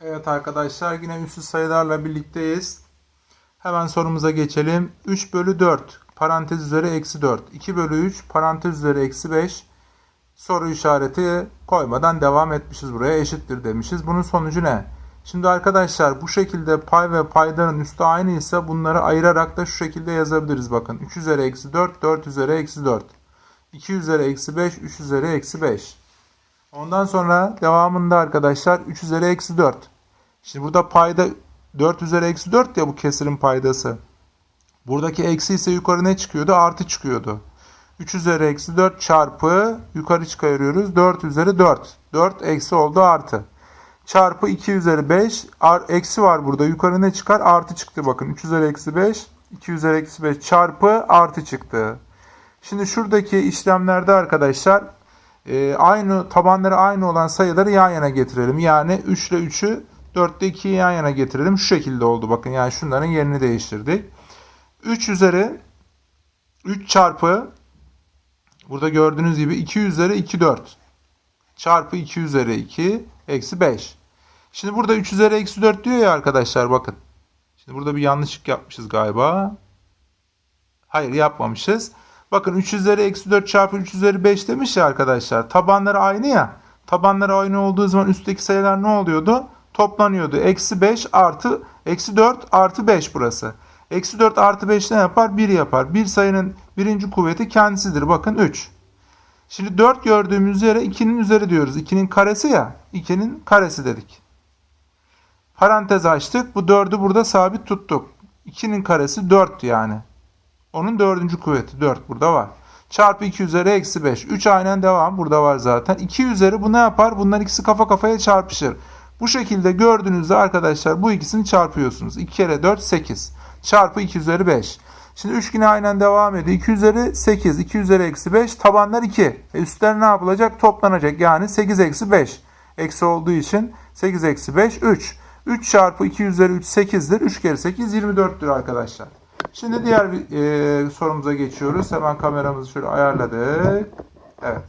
Evet arkadaşlar yine üssüz sayılarla birlikteyiz. Hemen sorumuza geçelim. 3 bölü 4 parantez üzeri eksi 4. 2 bölü 3 parantez üzeri eksi 5. Soru işareti koymadan devam etmişiz buraya. Eşittir demişiz. Bunun sonucu ne? Şimdi arkadaşlar bu şekilde pay ve paydanın üstü aynı ise bunları ayırarak da şu şekilde yazabiliriz. Bakın 3 üzeri eksi 4, 4 üzeri eksi 4. 2 üzeri eksi 5, 3 üzeri eksi 5. Ondan sonra devamında arkadaşlar 3 üzeri eksi 4. Şimdi burada payda 4 üzeri eksi 4 ya bu kesirin paydası. Buradaki eksi ise yukarı ne çıkıyordu? Artı çıkıyordu. 3 üzeri eksi 4 çarpı yukarı çıkarıyoruz. 4 üzeri 4. 4 eksi oldu artı. Çarpı 2 üzeri 5. Ar, eksi var burada. Yukarı ne çıkar? Artı çıktı bakın. 3 üzeri eksi 5. 2 üzeri eksi 5 çarpı artı çıktı. Şimdi şuradaki işlemlerde arkadaşlar e, aynı tabanları aynı olan sayıları yan yana getirelim. Yani 3 ile 3'ü 4 ile 2'yi yan yana getirelim. Şu şekilde oldu bakın. Yani şunların yerini değiştirdik. 3 üzeri 3 çarpı burada gördüğünüz gibi 2 üzeri 2 4 çarpı 2 üzeri 2 eksi 5. Şimdi burada 3 üzeri eksi 4 diyor ya arkadaşlar bakın. Şimdi burada bir yanlışlık yapmışız galiba. Hayır yapmamışız. Bakın 3 üzeri eksi 4 çarpı 3 üzeri 5 demiş ya arkadaşlar. Tabanları aynı ya. Tabanları aynı olduğu zaman üstteki sayılar ne oluyordu? Toplanıyordu. Eksi 5 artı eksi 4 artı 5 burası. Eksi 4 artı 5 ne yapar? 1 yapar. Bir sayının birinci kuvveti kendisidir. Bakın 3. Şimdi 4 gördüğümüz yere 2'nin üzeri diyoruz. 2'nin karesi ya. 2'nin karesi dedik. Parantez açtık. Bu 4'ü burada sabit tuttuk. 2'nin karesi 4 yani. Onun dördüncü kuvveti 4 burada var. Çarpı 2 üzeri eksi 5. 3 aynen devam. Burada var zaten. 2 üzeri bu ne yapar? Bunların ikisi kafa kafaya çarpışır. Bu şekilde gördüğünüzde arkadaşlar bu ikisini çarpıyorsunuz. 2 kere 4 8. Çarpı 2 üzeri 5. Şimdi 3 yine aynen devam ediyor. 2 üzeri 8. 2 üzeri eksi 5. Tabanlar 2. E üstler ne yapılacak? Toplanacak. Yani 8 eksi 5. Eksi olduğu için 8 eksi 5 3. 3 çarpı 2 üzeri 3 8'dir. 3 kere 8 24'tür arkadaşlar. Şimdi diğer e, sorumuza geçiyoruz. Hemen kameramızı şöyle ayarladık. Evet.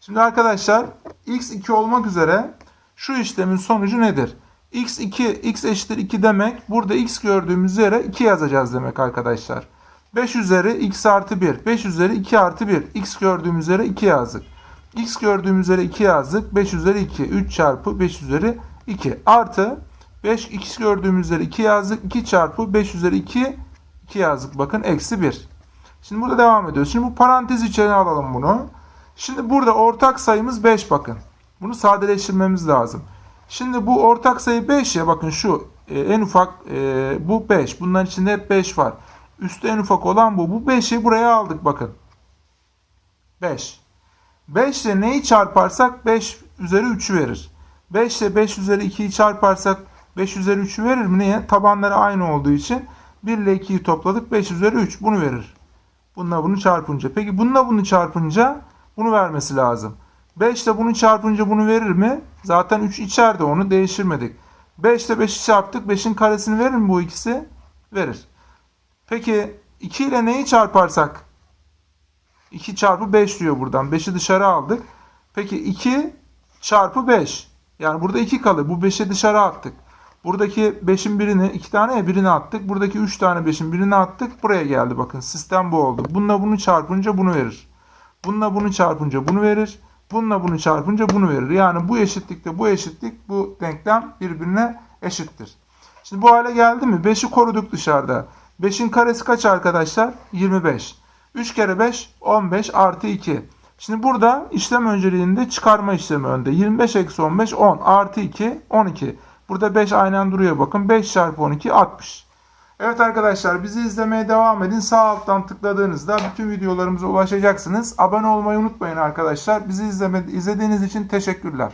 Şimdi arkadaşlar x2 olmak üzere şu işlemin sonucu nedir? x2 x eşittir 2 demek. Burada x gördüğümüz yere 2 yazacağız demek arkadaşlar. 5 üzeri x artı 1. 5 üzeri 2 artı 1. x gördüğümüz yere 2 yazdık. x gördüğümüz yere 2 yazdık. 5 üzeri 2. 3 çarpı 5 üzeri 2. Artı 5 x gördüğümüz yere 2 yazdık. 2 çarpı 5 üzeri 2 2 yazdık. Bakın eksi 1. Şimdi burada devam ediyoruz. Şimdi bu parantez içine alalım bunu. Şimdi burada ortak sayımız 5 bakın. Bunu sadeleştirmemiz lazım. Şimdi bu ortak sayı 5 ya bakın şu e, en ufak e, bu 5. Bunların içinde hep 5 var. Üstte en ufak olan bu. Bu 5'i buraya aldık bakın. 5. 5 ile neyi çarparsak 5 üzeri 3'ü verir. 5 ile 5 üzeri 2'yi çarparsak 5 üzeri 3'ü verir mi? Niye? Tabanları aynı olduğu için 1 ile 2'yi topladık. 5 üzeri 3. Bunu verir. Bununla bunu çarpınca. Peki bununla bunu çarpınca bunu vermesi lazım. 5 ile bunu çarpınca bunu verir mi? Zaten 3 içeride onu değiştirmedik. 5 ile 5'i çarptık. 5'in karesini verir mi bu ikisi? Verir. Peki 2 ile neyi çarparsak? 2 çarpı 5 diyor buradan. 5'i dışarı aldık. Peki 2 çarpı 5. Yani burada 2 kalır. Bu 5'i dışarı attık. Buradaki 5'in birini, 2 tane ya birini attık. Buradaki 3 tane 5'in birini attık. Buraya geldi bakın. Sistem bu oldu. Bununla bunu çarpınca bunu verir. Bununla bunu çarpınca bunu verir. Bununla bunu çarpınca bunu verir. Yani bu eşitlikte bu eşitlik bu denklem birbirine eşittir. Şimdi bu hale geldi mi? 5'i koruduk dışarıda. 5'in karesi kaç arkadaşlar? 25. 3 kere 5 15 artı 2. Şimdi burada işlem önceliğinde çıkarma işlemi önde. 25 eksi 15 10 artı 2 12. Burada 5 aynen duruyor bakın. 5 çarpı 12 60. Evet arkadaşlar bizi izlemeye devam edin. Sağ alttan tıkladığınızda bütün videolarımıza ulaşacaksınız. Abone olmayı unutmayın arkadaşlar. Bizi izleme, izlediğiniz için teşekkürler.